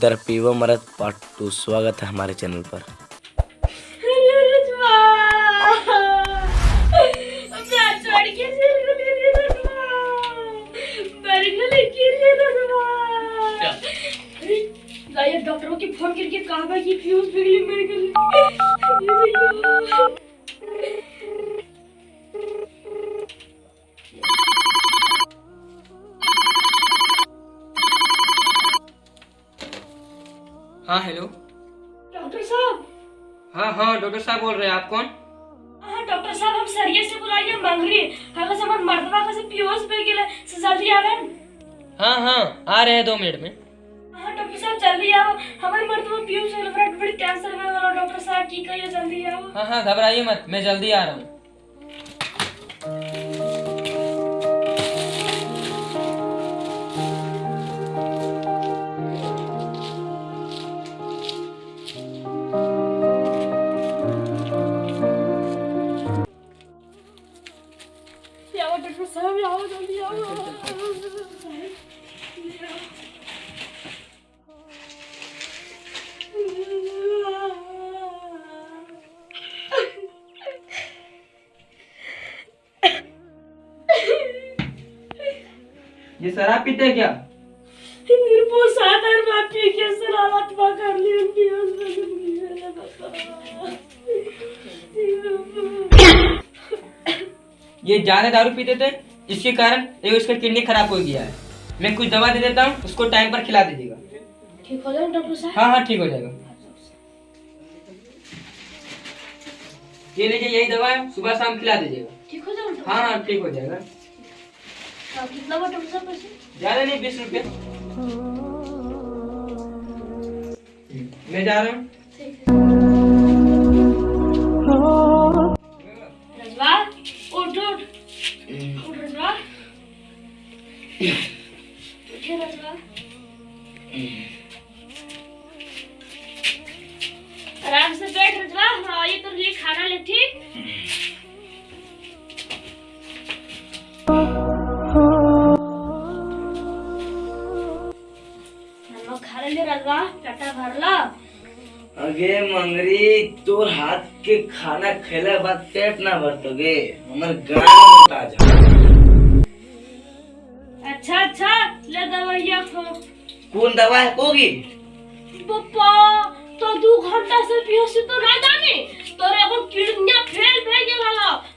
तरपीवा मरद part to. स्वागत है हमारे चैनल पर। डॉक्टरों की फ़ोन करके कहा कि फ्यूज बिगड़ी मेरे साहब? हाँ हाँ डॉक्टर साहब बोल रहे हैं। आप कौन? हाँ डॉक्टर साहब हम सरिये से बुलाइए मंगरी हमें से मन मर्दवा का से पियोस पे गेले से जल्दी आवेन हाँ हाँ आ रहे हैं दो मिनट में। हाँ डॉक्टर साहब जल्दी आओ। हमारे मर्दवा पियोस से लफड़ा बड़ी कैंसर में वाला डॉक्टर साहब की कहिए जल्दी आओ। हाँ हाँ घबराइए मत मैं जल्दी आ रहा हूँ। आओ जल्दी आओ ये शराब पीते हैं क्या? मेरे बहुत साथ और मैं पी के सलामत कर ली ये जाने दारू पीते थे? इसके कारण उसका किडनी खराब हो गया है। मैं कुछ दवा दे देता हूँ उसको टाइम पर खिला दीजिएगा। ठीक हो जाए डॉक्टर साहब? हाँ हाँ ठीक हो जाएगा। ये लीजिए यही दवा है सुबह शाम खिला दीजिएगा। ठीक हो जाए हाँ हाँ ठीक हो जाएगा। कितना डॉक्टर साहब पैसे? ज़्यादा नहीं बीस रुपया। मैं जा रहा हूँ। आराम से बैठ रजवा। हम आइए तो खाना अगे मंगरी, तोर हाथ के खाना खेले बाद पेट ना भरतोगे हमर गाना ले दवाइया खो। कौन दवा है कोगी पप्पा तो दू घंटा से बेहोशी तो ना जाने। तोरे एगो किडनिया फेल भे गेल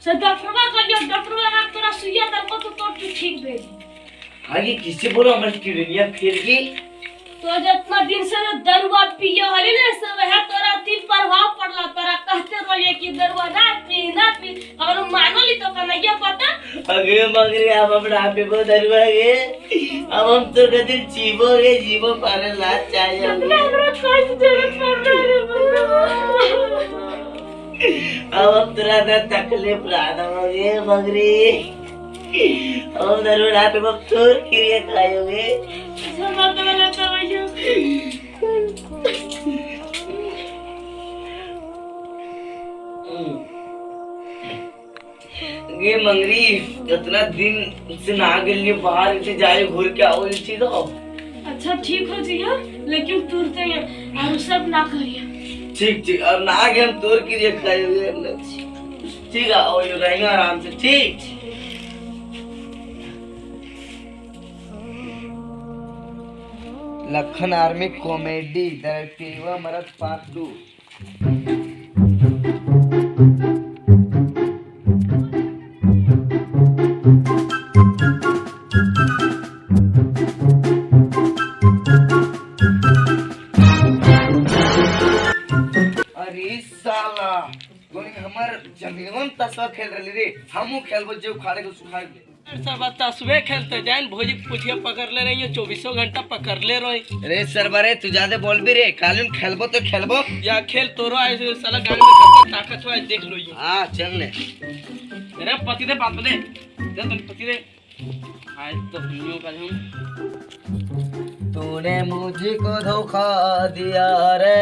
से डॉक्टरवा कहियो डॉक्टरवा ना तोरा सुइया दल को तो तू ठीक भे आगे किससे बोलो हमर किडनिया फेल गई? तो जितना दिन से दरुआ पियो हली ने से वह तोरा तीन प्रभाव पड़ला। तोरा कहते रहिए कि दरुआ ना पी ना पी। और मानो ली तो कन्हैया पता? अगे मंगरी आप अपना आप को दरवागे अब हम तो कदर जीवोगे जीवो पारे लाज चाहिए अपना हमरा काज ज़रूरत पड़ रही अब हम तेरा ना तकलीफ़ लाना होगे मंगरी अब दरवाज़ा पे हम तोर क्रिया खाओगे जमा तो वाला दवाइया ये मंगरी इतना दिन से ना गेली बाहर से जाए घूर के आओ इस चीज़ अच्छा ठीक हो जिया लेकिन तुरते हैं और सब ना करिए ठीक ठीक अब ना आगे हम तोर की ठीक है। आओ ये रहेंगे आराम से। ठीक लखन आर्मी कॉमेडी डायरेक्टिव मरद पार्ट टू ज़मीन तस्वा खेल रही रे। हमू खेलबो जो खाड़े को सुखा सब तस्वे खेलते जान भोजी पुछिया पकड़ ले रही चौबीसों घंटा पकड़ ले रही। रे सरबरे तू ज़्यादा बोल भी रे कालून खेलबो तो खेलबो। या खेल तोरो ऐसे साला गाँव में ताकत हुआ देख लो हाँ चल ले। मेरे पति दे बात दे। दे तो पति दे। आज तो हम का हम तूने मुझको धोखा दिया रे।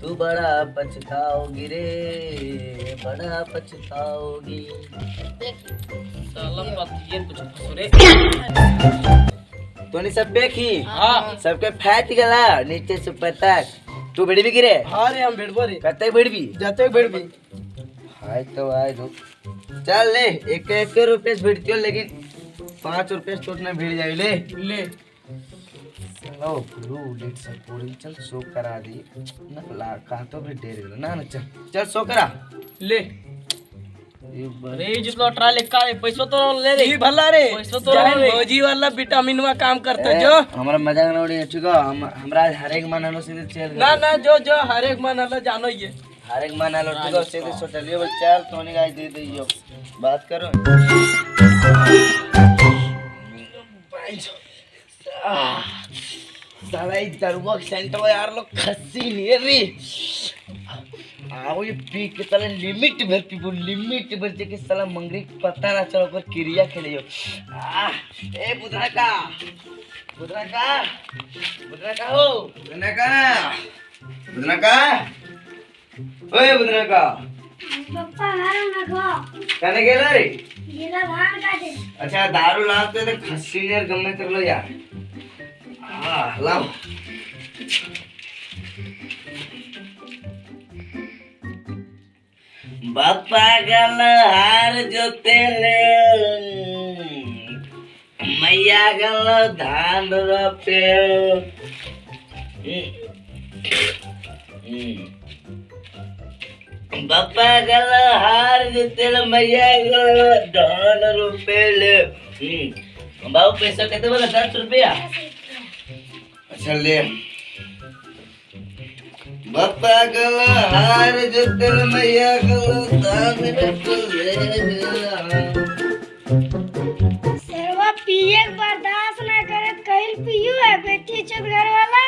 तू बड़ा पछताओगी रे बड़ा पछताओगी। साला पति ये कुछ फसुरे तोनी सब की हाँ। सबके फैट गला नीचे से तक तू भिड़ भी गिरे हाँ रे हम भेड़बो रे। कते भिड़ भी जाते भेड़ भी हाय तो आए दो चल ले एक एक रुपये भिड़ती हो लेकिन पाँच रुपये से छोटना भिड़ जाए ले। ले। लो ब्लू लेट सब पूरी चल शो करा दी। ना ला तो भी डेर गया ना ना चल चल शो करा। ले। अरे जिसको ट्रा लिखा है पैसा तो ले रे। भला रे। पैसा तो ले भौजी वाला विटामिन में काम करते जो। हमारा मज़ाक ना उड़ी ठीक है? हम हमरा हर एक मन आलो सीधे चल ना ना जो जो हर एक मन अलग जानो ये। एक मन ठीक है सीधे सोचलिए बोल चल तोनी गाय दे दे यो बात करो। साला ये दरवा सेंटर यार लोग खस्सी नहीं है रे। आओ ये पी के साला लिमिट भर पीबो लिमिट भर जे के साला मंगरी पता ना चलो पर क्रिया खेले यो आह, ए बुधरा का बुधरा का बुधरा का हो बुधरा का बुधरा का ओए बुधरा का। पप्पा हारो ना खा। कहने गेला रे गेला धान काटे। अच्छा दारू लाते तो खस्सी यार गमे कर लो यार। हाँ लाओ। बापा गल हार जोते ले मैया गल धान रोपे। रोपे हम्म। बाबू पैसा कितने बोला? दस रुपया? अच्छा ले। बापा गल हार जोते ले मैया गल धान रोपे ले। सेवा पिए के बर्दाश्त ना करे कहीं पियो है बेटी चुप घर वाला।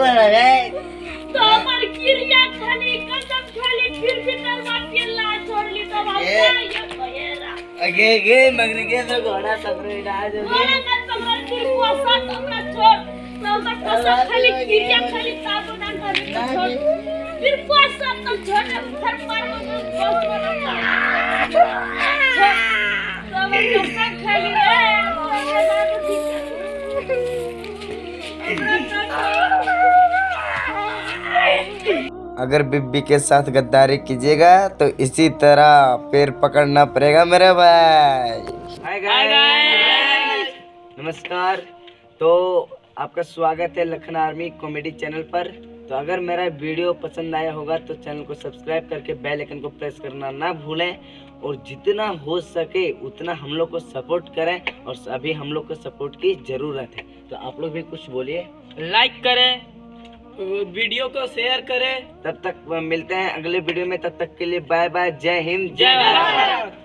बोला रे तो हमर क्रिया खाली कसम खाली फिर भी दरबार के ला छोड़ली तो हम ये कहेरा अगे गे मंगरे के तो घोड़ा सफ़र इलाज हो गया फिर कोसा हमरा छोड़ तो कसम खाली क्रिया खाली ताबो ना करे तो छोड़ फिर कोसा तो छोड़ फिर मार अगर बिब्बी के साथ गद्दारी कीजिएगा तो इसी तरह पैर पकड़ना पड़ेगा मेरे भाई। नमस्कार। तो आपका स्वागत है लखन आर्मी कॉमेडी चैनल पर। तो अगर मेरा वीडियो पसंद आया होगा तो चैनल को सब्सक्राइब करके बेल आइकन को प्रेस करना ना भूलें। और जितना हो सके उतना हम लोग को सपोर्ट करें और अभी हम लोग को सपोर्ट की ज़रूरत है। तो आप लोग भी कुछ बोलिए। लाइक करें। वीडियो को शेयर करें। तब तक मिलते हैं अगले वीडियो में तब तक के लिए बाय बाय जय हिंद जय भारत।